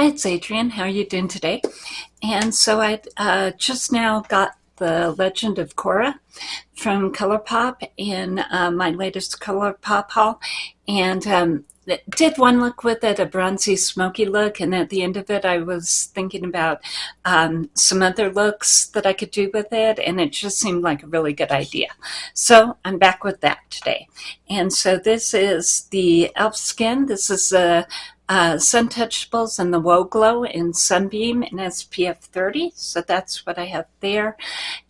Hi, it's Adrienne. How are you doing today? And so I uh, just now got the Legend of Korra from ColourPop in uh, my latest ColourPop haul. And um, did one look with it, a bronzy, smoky look. And at the end of it, I was thinking about um, some other looks that I could do with it. And it just seemed like a really good idea. So I'm back with that today. And so this is the e.l.f. skin. This is a uh, Suntouchables and the Whoa Glow in Sunbeam in SPF 30. So that's what I have there.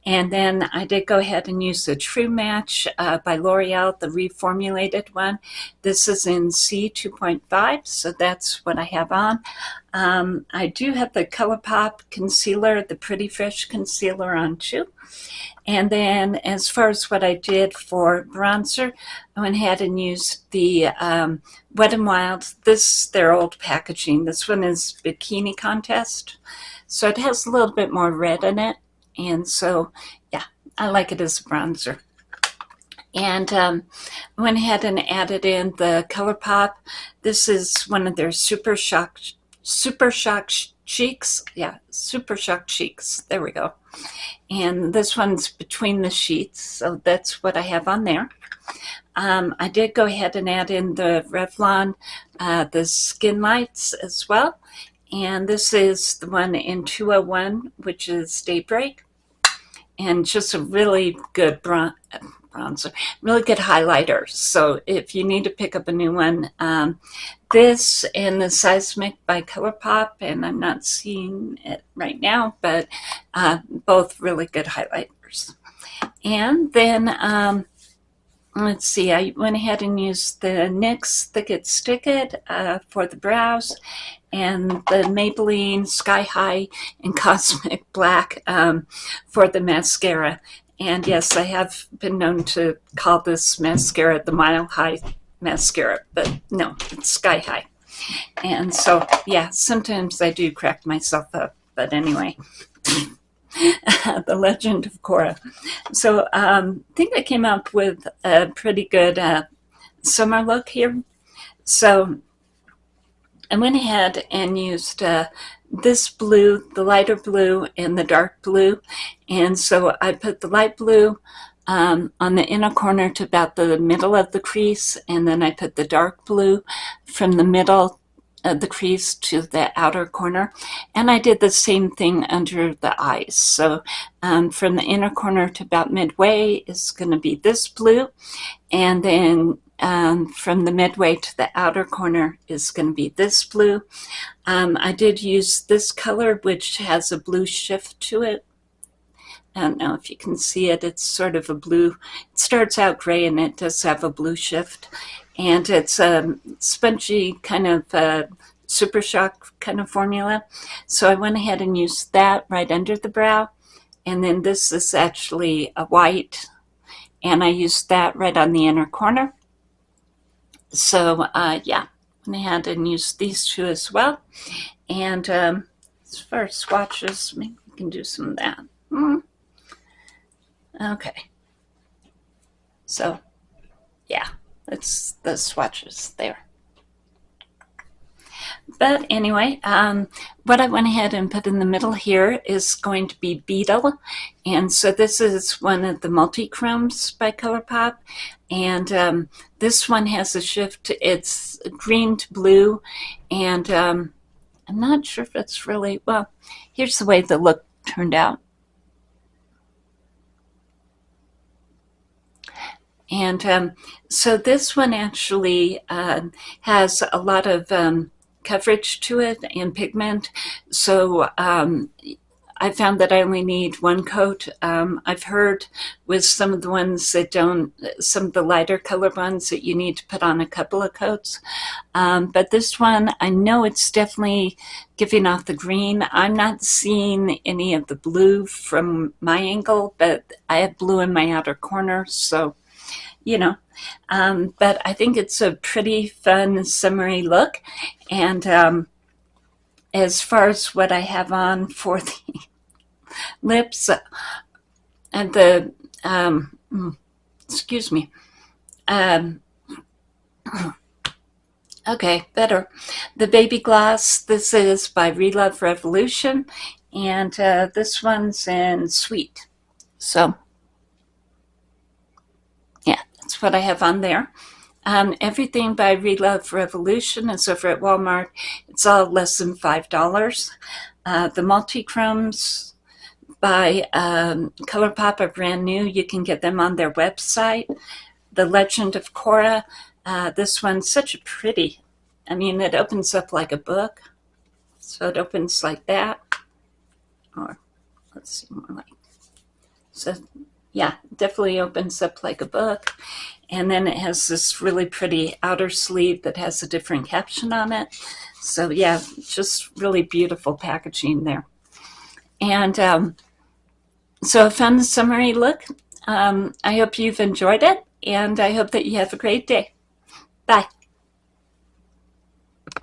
And then I did go ahead and use the True Match uh, by L'Oreal, the reformulated one. This is in C2.5, so that's what I have on. Um, I do have the ColourPop concealer, the Pretty Fresh concealer on too. And then as far as what I did for bronzer, I went ahead and used the um, Wet n Wild. This, their old packaging. This one is Bikini Contest. So it has a little bit more red in it. And so, yeah, I like it as a bronzer. And um, went ahead and added in the ColourPop. This is one of their Super Shock, Super Shock Cheeks. Yeah, Super Shock Cheeks. There we go. And this one's between the sheets, so that's what I have on there. Um, I did go ahead and add in the Revlon, uh, the Skin Lights as well. And this is the one in 201, which is Daybreak. And just a really good bron bronzer, really good highlighter. So if you need to pick up a new one, um, this and the Seismic by ColourPop, and I'm not seeing it right now, but uh, both really good highlighters. And then, um, let's see, I went ahead and used the NYX Thick It Stick It uh, for the brows and the Maybelline Sky High and Cosmic Black um, for the mascara. And yes, I have been known to call this mascara the Mile High mascara, but no, it's Sky High. And so, yeah, sometimes I do crack myself up, but anyway. the Legend of Korra. So um, I think I came up with a pretty good uh, summer look here. So I went ahead and used uh, this blue, the lighter blue, and the dark blue. And so I put the light blue um, on the inner corner to about the middle of the crease, and then I put the dark blue from the middle of the crease to the outer corner. And I did the same thing under the eyes. So um, from the inner corner to about midway is going to be this blue, and then um, from the midway to the outer corner is going to be this blue. Um, I did use this color, which has a blue shift to it. I don't know if you can see it. It's sort of a blue. It starts out gray and it does have a blue shift. And it's a spongy kind of uh, super shock kind of formula. So I went ahead and used that right under the brow. And then this is actually a white. And I used that right on the inner corner. So uh, yeah, went ahead and used these two as well. And um, as far as swatches, maybe we can do some of that. Mm. Okay. So yeah, it's the swatches there. But anyway, um, what I went ahead and put in the middle here is going to be Beetle. And so this is one of the multi-chromes by ColourPop. And um, this one has a shift. It's green to blue. And um, I'm not sure if it's really, well, here's the way the look turned out. And um, so this one actually uh, has a lot of um, coverage to it and pigment. So um, I found that I only need one coat. Um, I've heard with some of the ones that don't, some of the lighter color ones that you need to put on a couple of coats. Um, but this one, I know it's definitely giving off the green. I'm not seeing any of the blue from my angle, but I have blue in my outer corner. So, you know, um, but I think it's a pretty fun summery look. And um, as far as what I have on for the lips uh, and the, um, mm, excuse me, um, Okay, better. The Baby Gloss, this is by Relove Revolution, and uh, this one's in Sweet. So, that's what I have on there. Um, everything by Relove Revolution is over at Walmart. It's all less than $5. Uh, the multi-chromes by um, ColourPop are brand new. You can get them on their website. The Legend of Korra, uh, this one's such a pretty, I mean, it opens up like a book. So it opens like that. Or let's see more like, so yeah, definitely opens up like a book. And then it has this really pretty outer sleeve that has a different caption on it. So yeah, just really beautiful packaging there. And um, so found the summery look. Um, I hope you've enjoyed it and I hope that you have a great day. Bye.